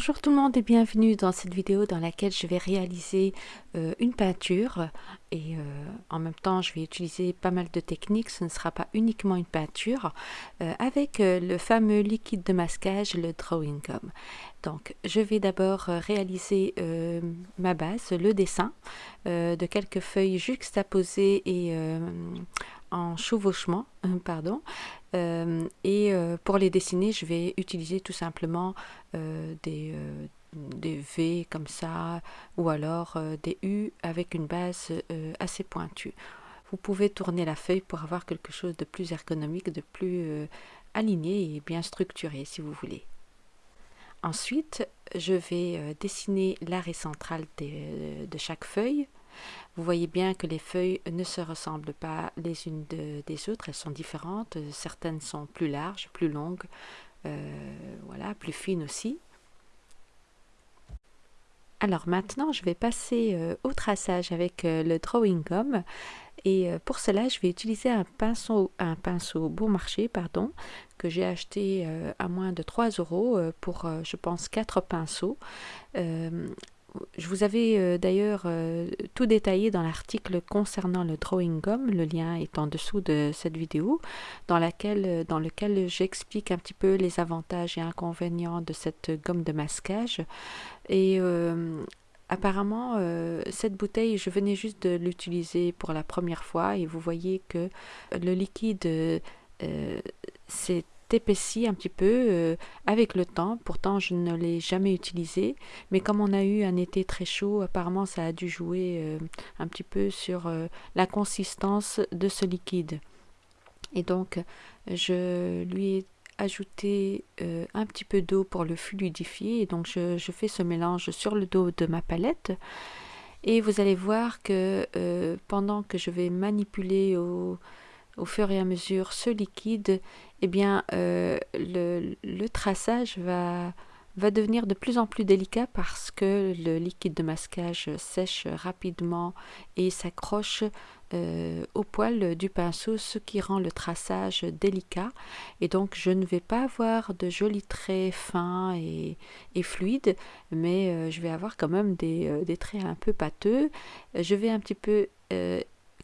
Bonjour tout le monde et bienvenue dans cette vidéo dans laquelle je vais réaliser euh, une peinture. Et euh, en même temps je vais utiliser pas mal de techniques, ce ne sera pas uniquement une peinture euh, avec le fameux liquide de masquage, le Drawing Gum. Donc je vais d'abord réaliser ma base, le dessin de quelques feuilles juxtaposées et en chevauchement, pardon, et pour les dessiner, je vais utiliser tout simplement des, des, V comme ça, ou alors des U avec une base assez pointue. Vous pouvez tourner la feuille pour avoir quelque chose de plus ergonomique, de plus aligné et bien structuré si vous voulez. Ensuite, je vais dessiner l'arrêt central de chaque feuille vous voyez bien que les feuilles ne se ressemblent pas les unes des autres, elles sont différentes. Certaines sont plus larges, plus longues, euh, voilà, plus fines aussi. Alors maintenant, je vais passer euh, au traçage avec euh, le Drawing Gum. Et pour cela, je vais utiliser un pinceau, un pinceau bon marché, pardon, que j'ai acheté à moins de 3 euros pour, je pense, 4 pinceaux je vous avais euh, d'ailleurs euh, tout détaillé dans l'article concernant le drawing gum, le lien est en dessous de cette vidéo, dans, laquelle, euh, dans lequel j'explique un petit peu les avantages et inconvénients de cette gomme de masquage. Et apparemment, cette bouteille, je venais juste de l'utiliser pour la première fois et vous voyez que le liquide, c'est épaissi un petit peu euh, avec le temps. Pourtant, je ne l'ai jamais utilisé. Mais comme on a eu un été très chaud, apparemment, ça a dû jouer euh, un petit peu sur euh, la consistance de ce liquide. Et donc, je lui ai ajouté un petit peu d'eau pour le fluidifier. Et donc, je, fais ce mélange sur le dos de ma palette. Et vous allez voir que pendant que je vais manipuler au fur et à mesure ce liquide, eh bien, euh, le, traçage va, va devenir de plus en plus délicat parce que le liquide de masquage sèche rapidement et s'accroche euh, au poil du pinceau, ce qui rend le traçage délicat. Et donc, je ne vais pas avoir de jolis traits fins et, fluides, mais euh, je vais avoir quand même des, des, traits un peu pâteux. Je vais un petit peu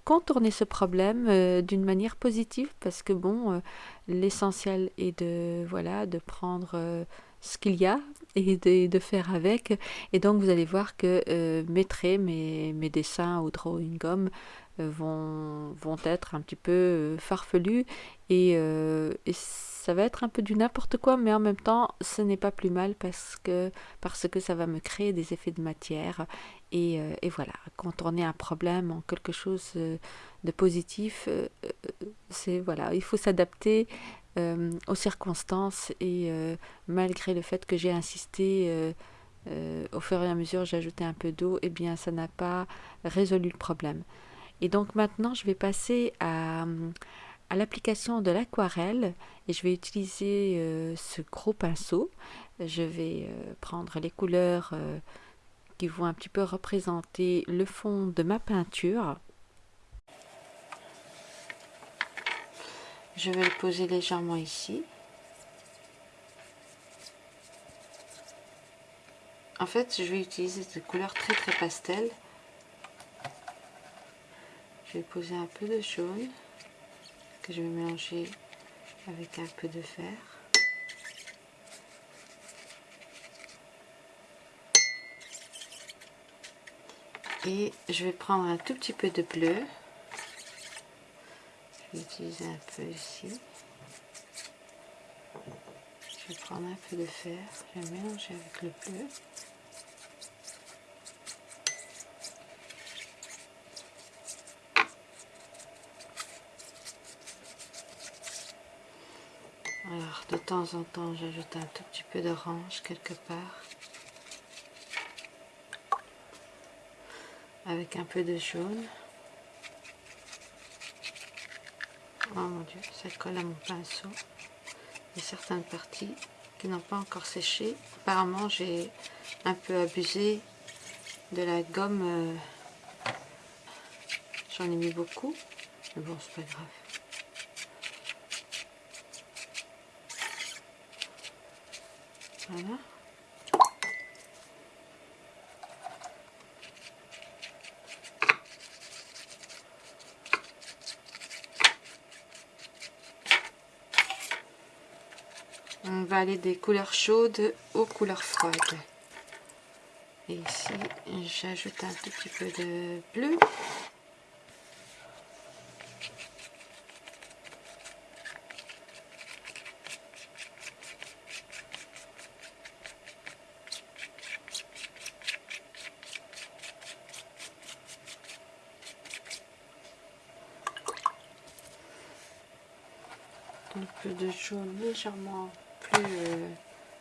contourner ce problème euh, d'une manière positive parce que bon, euh, l'essentiel est de voilà de prendre euh, ce qu'il y a et de, faire avec. Et donc vous allez voir que mes traits, mes, dessins au drawing gum vont, vont être un petit peu farfelus et, et ça va être un peu du n'importe quoi, mais en même temps, ce n'est pas plus mal parce que, parce que ça va me créer des effets de matière. Et, euh, et voilà, contourner un problème en quelque chose euh, de positif, euh, c'est voilà, il faut s'adapter aux circonstances et malgré le fait que j'ai insisté au fur et à mesure j'ai ajouté un peu d'eau, et eh bien ça n'a pas résolu le problème. Et donc maintenant je vais passer à, l'application de l'aquarelle et je vais utiliser euh, ce gros pinceau. Je vais euh, prendre les couleurs euh, qui vont un petit peu représenter le fond de ma peinture. Je vais le poser légèrement ici. En fait, je vais utiliser des couleurs très très pastel. Je vais poser un peu de jaune que je vais mélanger avec un peu de fer. Et je vais prendre un tout petit peu de bleu. Je vais utiliser un peu ici. Je vais prendre un peu de fer. Je vais mélanger avec le bleu. Alors, de temps en temps, j'ajoute un tout petit peu d'orange quelque part. Avec un peu de jaune. Oh mon dieu, ça colle à mon pinceau. Il y a certaines parties qui n'ont pas encore séché. Apparemment, j'ai un peu abusé de la gomme. Euh, j'en ai mis beaucoup. Mais bon, c'est pas grave. On va aller des couleurs chaudes aux couleurs froides. Et ici, j'ajoute un tout petit peu de bleu. De jaune légèrement plus euh,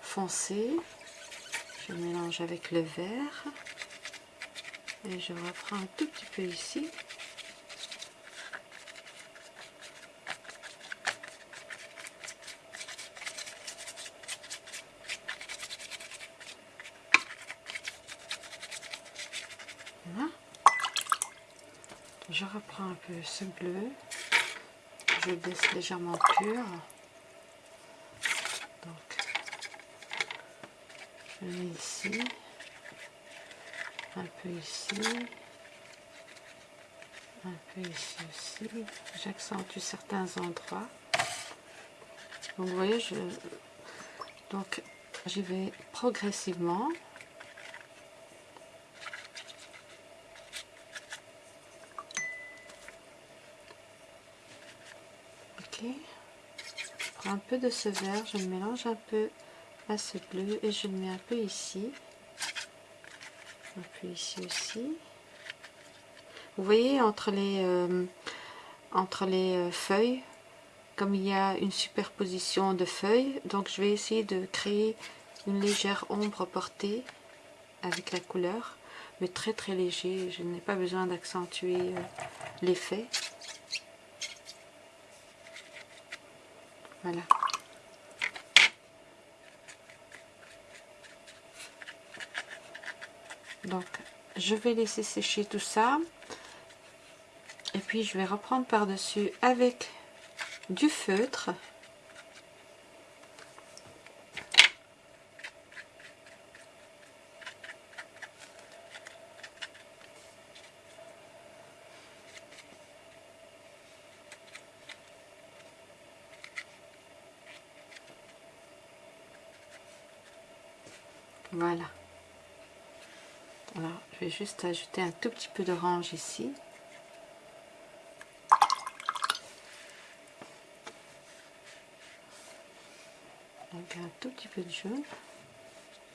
foncé. Je mélange avec le vert. Et je reprends un tout petit peu ici. Je reprends un peu ce bleu je baisse légèrement pur. Donc, ici, un peu ici, un peu ici aussi. J'accentue certains endroits. Donc, vous voyez, je, donc j'y vais progressivement. je prends un peu de ce vert, je mélange un peu à ce bleu et je le mets un peu ici. Un peu ici aussi. Vous voyez entre les, euh, entre les euh, feuilles, comme il y a une superposition de feuilles, donc je vais essayer de créer une légère ombre portée avec la couleur, mais très très léger, je n'ai pas besoin d'accentuer euh, l'effet. Voilà. Donc, je vais laisser sécher tout ça. Et puis, je vais reprendre par-dessus avec du feutre. Voilà. Alors, je vais juste ajouter un tout petit peu d'orange ici. Donc un tout petit peu de jaune.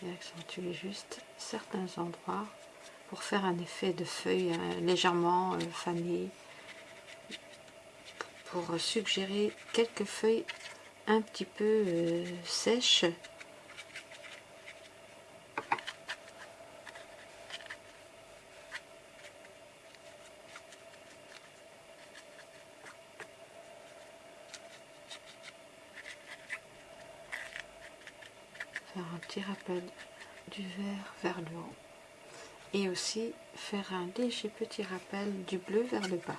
Et accentuer juste certains endroits pour faire un effet de feuille euh, légèrement euh, fanées. Pour suggérer quelques feuilles un petit peu euh, sèches un petit rappel du vert vers le haut et aussi faire un léger petit rappel du bleu vers le bas.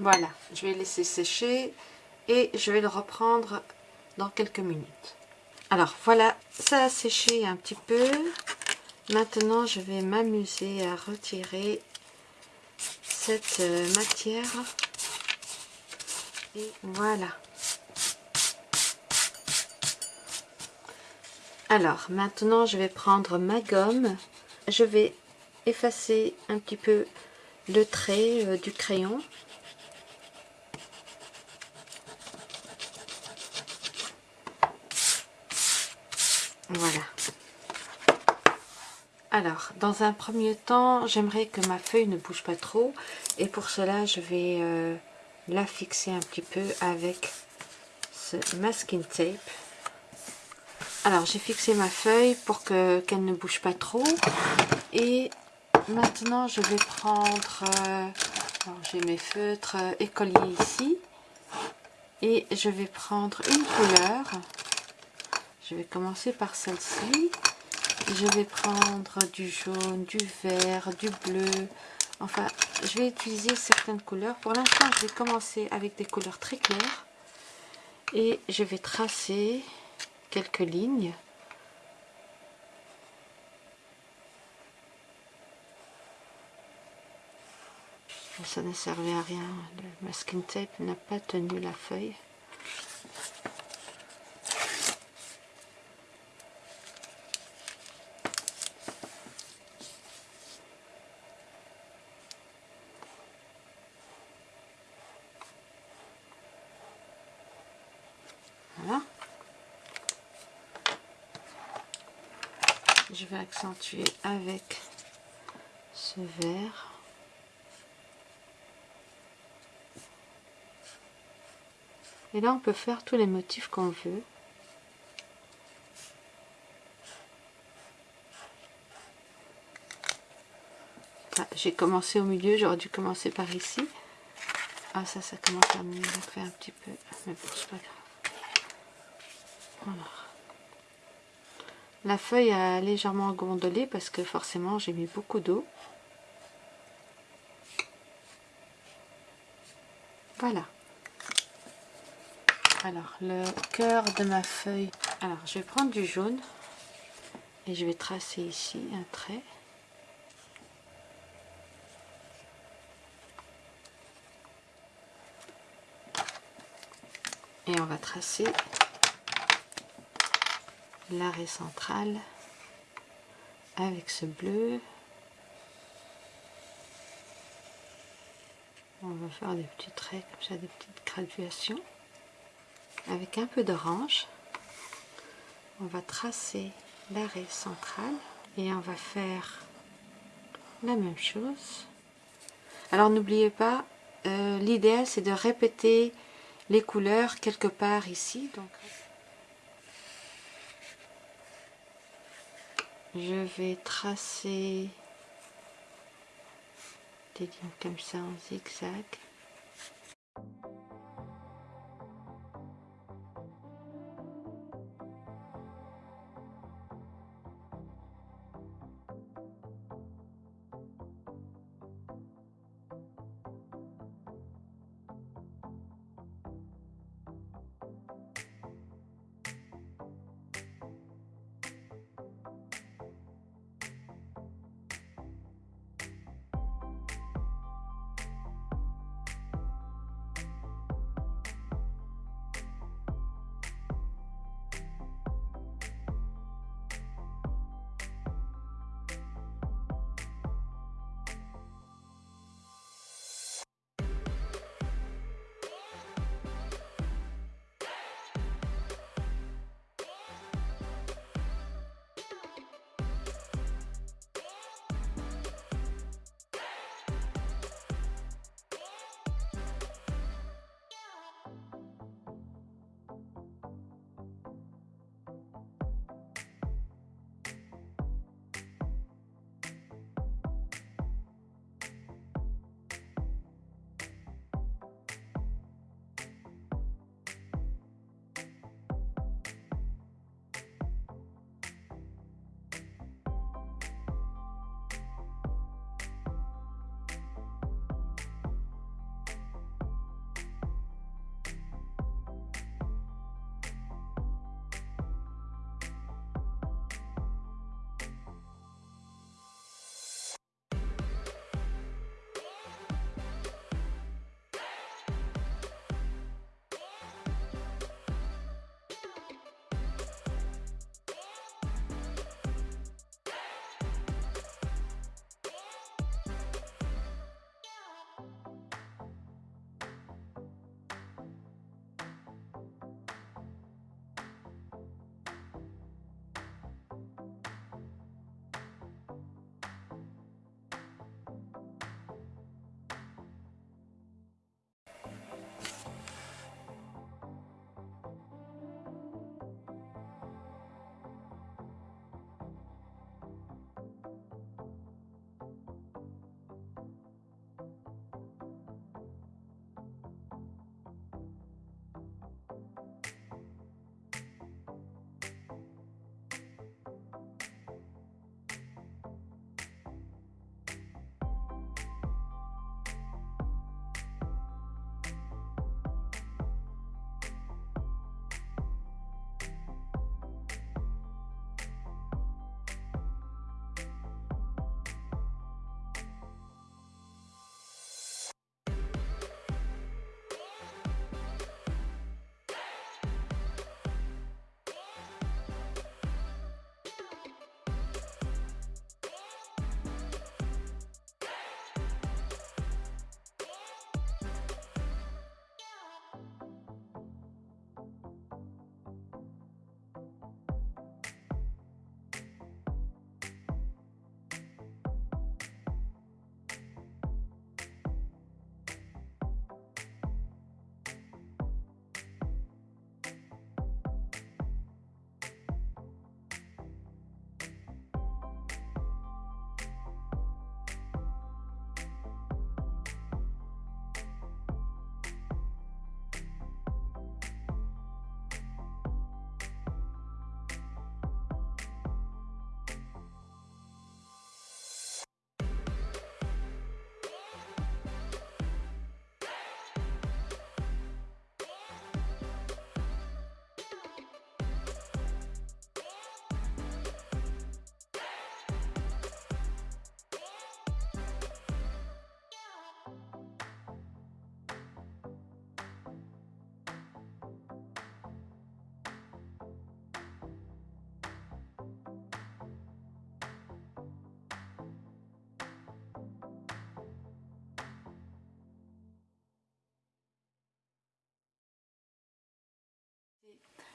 Voilà, je vais laisser sécher et je vais le reprendre dans quelques minutes. Alors voilà, ça a séché un petit peu. Maintenant, je vais m'amuser à retirer cette euh, matière. Et voilà. Alors, maintenant, je vais prendre ma gomme. Je vais effacer un petit peu le trait euh, du crayon Voilà. Alors, dans un premier temps, j'aimerais que ma feuille ne bouge pas trop. Et pour cela, je vais euh, la fixer un petit peu avec ce masking tape. Alors j'ai fixé ma feuille pour que qu'elle ne bouge pas trop. Et maintenant je vais prendre... Euh, j'ai mes feutres euh, écoliers ici. Et je vais prendre une couleur. Je vais commencer par celle-ci. Je vais prendre du jaune, du vert, du bleu. Enfin, je vais utiliser certaines couleurs. Pour l'instant, je vais commencer avec des couleurs très claires. Et je vais tracer quelques lignes. Ça ne servait à rien. Le masking tape n'a pas tenu la feuille. Je vais accentuer avec ce vert et là on peut faire tous les motifs qu'on veut. Ah, j'ai commencé au milieu j'aurais dû commencer par ici. Ah ça ça commence à me faire un petit peu mais bon c'est pas grave la feuille a légèrement gondolé parce que forcément j'ai mis beaucoup d'eau. Voilà. Alors, le cœur de ma feuille. Alors, je vais prendre du jaune et je vais tracer ici un trait. Et on va tracer l'arrêt central avec ce bleu. On va faire des petits traits comme ça, des petites graduations. Avec un peu d'orange, on va tracer l'arrêt central et on va faire la même chose. Alors n'oubliez pas, euh, l'idéal c'est de répéter les couleurs quelque part ici. Donc, je vais tracer des lignes comme ça en zigzag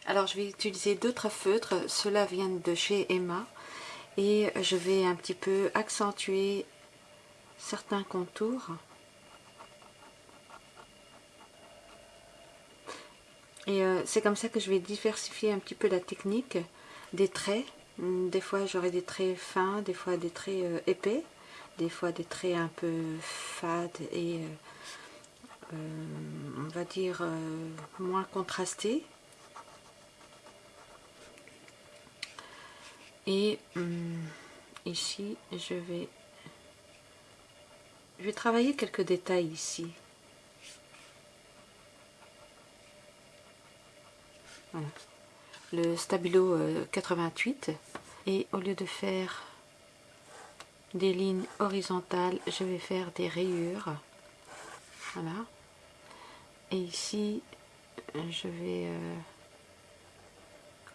Alors je vais utiliser d'autres feutres, ceux-là viennent de chez Emma et je vais un petit peu accentuer certains contours. Et euh, c'est comme ça que je vais diversifier un petit peu la technique des traits. Des fois j'aurai des traits fins, des fois des traits euh, épais, des fois des traits un peu fades et euh, on va dire moins contrastés. Et hum, ici, je vais, je vais travailler quelques détails ici. Voilà. Le stabilo 88. Euh, et au lieu de faire des lignes horizontales, je vais faire des rayures. Voilà. Et ici, je vais... Euh,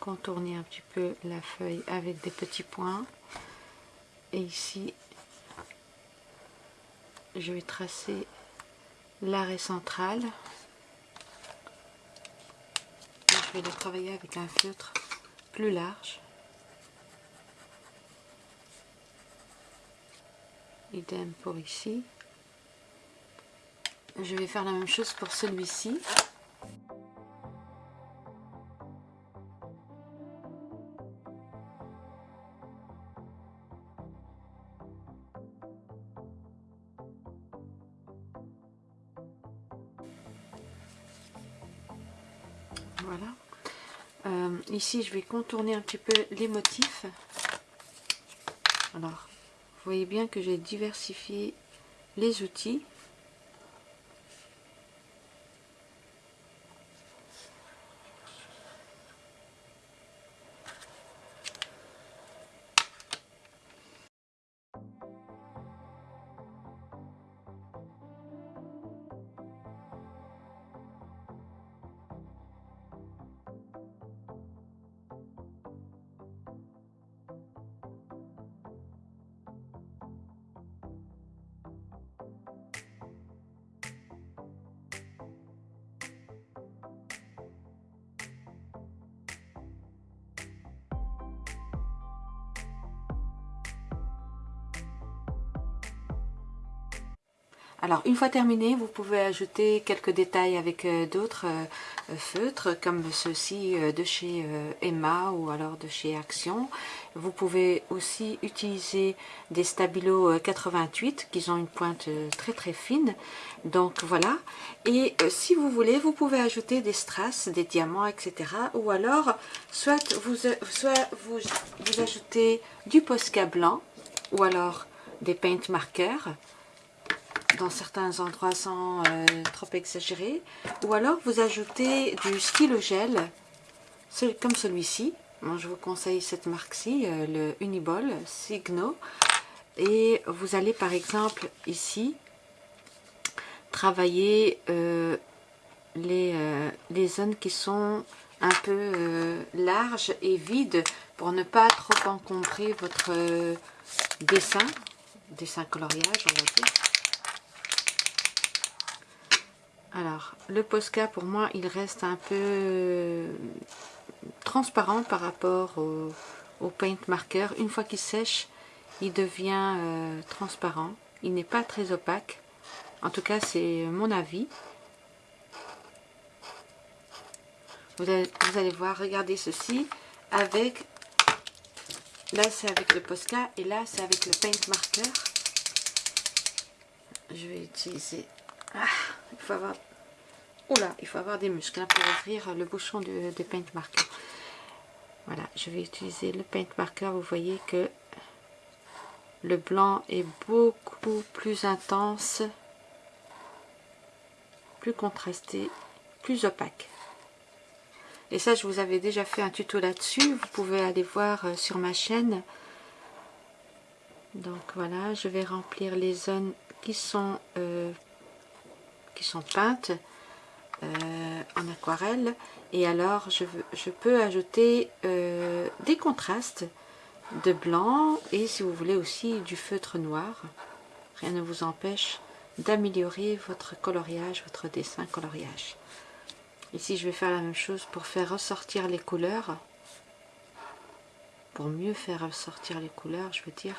contourner un petit peu la feuille avec des petits points. Et ici je vais tracer l'arrêt central. Je vais le travailler avec un feutre plus large. Idem pour ici. Je vais faire la même chose pour celui-ci ici, je vais contourner un petit peu les motifs. Alors, vous voyez bien que j'ai diversifié les outils. Alors une fois terminé, vous pouvez ajouter quelques détails avec euh, d'autres euh, feutres comme ceux-ci euh, de chez Emma ou alors de chez Action. Vous pouvez aussi utiliser des Stabilo 88 qui ont une pointe très très fine. Donc voilà. Et si vous voulez, vous pouvez ajouter des strass, des diamants, etc. Ou alors, soit vous ajoutez du Posca blanc ou alors des paint markers dans certains endroits sans euh, trop exagérer. Ou alors vous ajoutez du stylo gel, comme celui-ci. Moi je vous conseille cette marque-ci, euh, le Uniball Signo. Et vous allez par exemple ici travailler euh, les, les zones qui sont un peu larges et vides pour ne pas trop encombrer votre dessin, dessin coloriage on va dire. Alors, le Posca, pour moi, il reste un peu euh, transparent par rapport au, paint marker. Une fois qu'il sèche, il devient euh, transparent. Il n'est pas très opaque. En tout cas, c'est mon avis. Vous allez, voir, regardez ceci avec... Là, c'est avec le Posca et là, c'est avec le paint marker. Je vais utiliser... Ah, il faut avoir Oula, il faut avoir des muscles hein, pour ouvrir le bouchon de, paint marker. Voilà, je vais utiliser le paint marker. Vous voyez que le blanc est beaucoup plus intense, plus contrasté, plus opaque. Et ça, je vous avais déjà fait un tuto là-dessus. Vous pouvez aller voir euh, sur ma chaîne. Donc voilà, je vais remplir les zones qui sont, euh, sont peintes. Euh, en aquarelle et alors je, je peux ajouter euh, des contrastes de blanc et si vous voulez aussi du feutre noir rien ne vous empêche d'améliorer votre coloriage, votre dessin coloriage Ici, je vais faire la même chose pour faire ressortir les couleurs. Pour mieux faire ressortir les couleurs, je veux dire.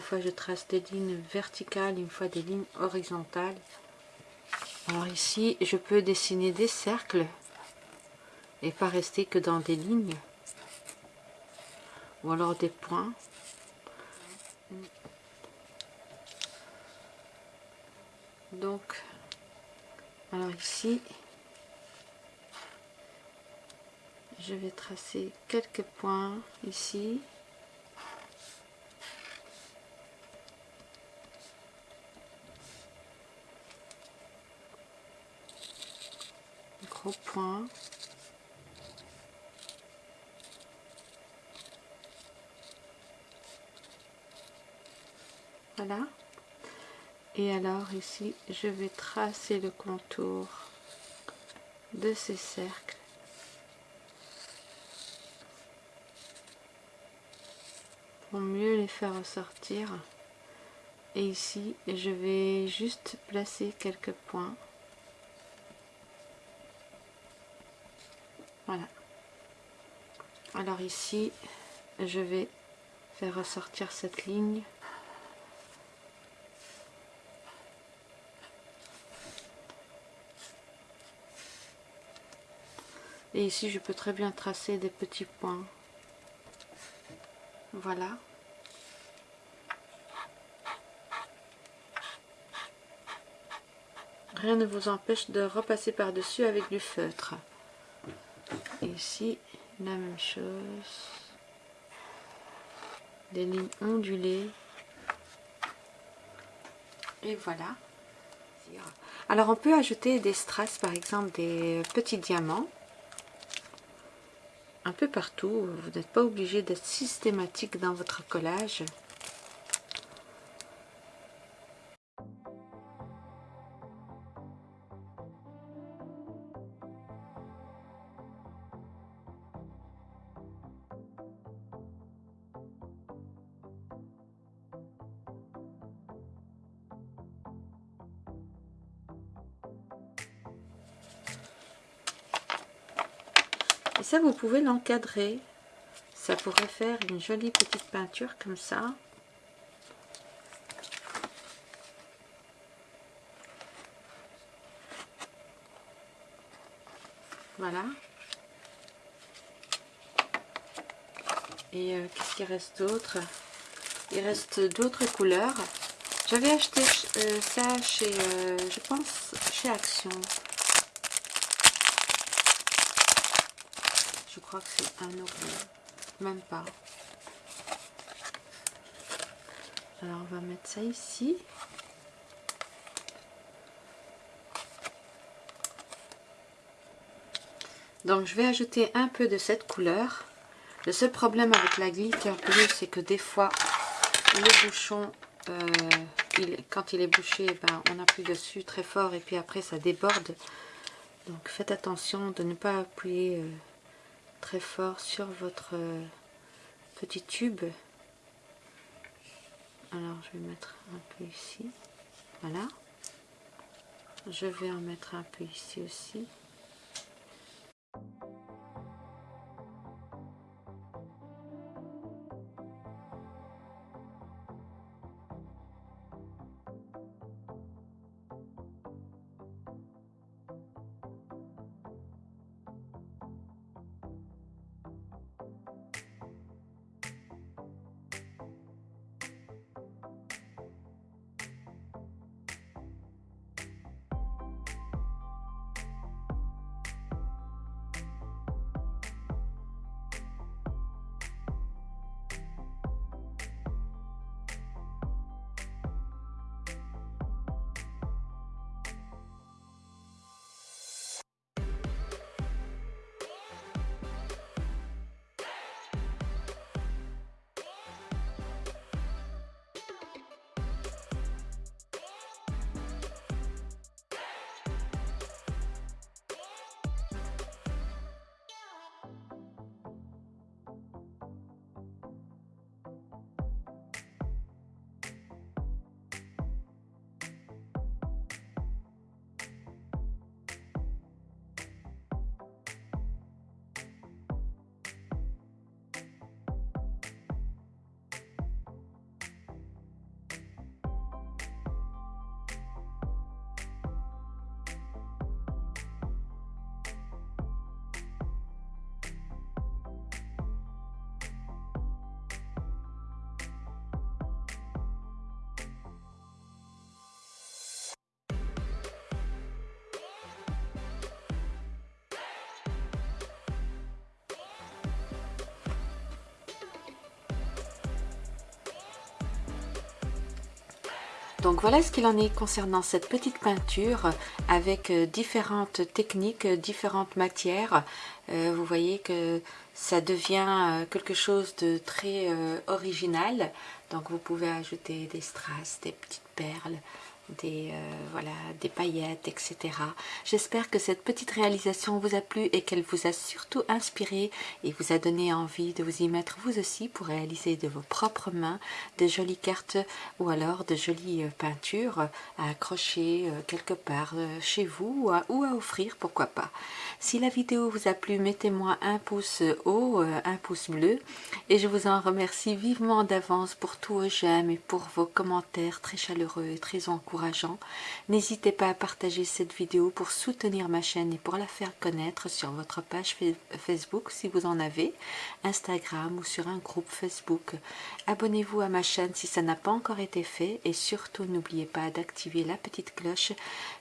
Fois je trace des lignes verticales, une fois des lignes horizontales. Alors ici, je peux dessiner des cercles et pas rester que dans des lignes ou alors des points. Donc, alors ici, je vais tracer quelques points ici. Point. Voilà. Et alors ici, je vais tracer le contour de ces cercles. Pour mieux les faire ressortir. Et ici, je vais juste placer quelques points. Alors ici, je vais faire ressortir cette ligne. Et ici, je peux très bien tracer des petits points. Voilà. Rien ne vous empêche de repasser par-dessus avec du feutre. Ici, la même chose. Des lignes ondulées. Et voilà. Alors on peut ajouter des strass, par exemple des petits diamants un peu partout. Vous n'êtes pas obligé d'être systématique dans votre collage. Pouvez l'encadrer. Ça pourrait faire une jolie petite peinture comme ça. Voilà. Et euh, qu'est-ce qu'il reste d'autre? Il reste d'autres couleurs. J'avais acheté euh, ça chez, euh, je pense, chez Action. Que c'est un euro. Même pas. Alors on va mettre ça ici. Donc je vais ajouter un peu de cette couleur. Le seul problème avec la glitter bleue, c'est que des fois, le bouchon, euh, quand il est bouché, ben, on appuie dessus très fort et puis après ça déborde. Donc faites attention de ne pas appuyer euh, très fort sur votre euh, petit tube. Alors je vais mettre un peu ici. Voilà. Je vais en mettre un peu ici aussi. Donc voilà ce qu'il en est concernant cette petite peinture avec euh, différentes techniques, différentes matières. Euh, vous voyez que ça devient quelque chose de très original. Donc vous pouvez ajouter des strass, des petites perles, des, euh, voilà, des paillettes, etc. J'espère que cette petite réalisation vous a plu et qu'elle vous a surtout inspiré et vous a donné envie de vous y mettre vous aussi pour réaliser de vos propres mains de jolies cartes ou alors de jolies euh, peintures à accrocher euh, quelque part chez vous ou à, offrir, pourquoi pas. Si la vidéo vous a plu, mettez-moi un pouce haut, un pouce bleu et je vous en remercie vivement d'avance pour tous vos j'aime et pour vos commentaires très chaleureux et très encourageants N'hésitez pas à partager cette vidéo pour soutenir ma chaîne et pour la faire connaître sur votre page Facebook si vous en avez, Instagram ou sur un groupe Facebook. Abonnez-vous à ma chaîne si ça n'a pas encore été fait et surtout n'oubliez pas d'activer la petite cloche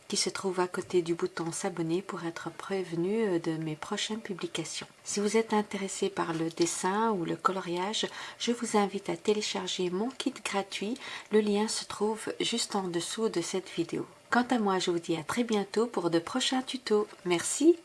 qui se trouve à côté du bouton s'abonner pour être prévenu euh, de mes prochaines publications. Si vous êtes intéressé par le dessin ou le coloriage, je vous invite à télécharger mon kit gratuit. Le lien se trouve juste en dessous de cette vidéo. Quant à moi, je vous dis à très bientôt pour de prochains tutos. Merci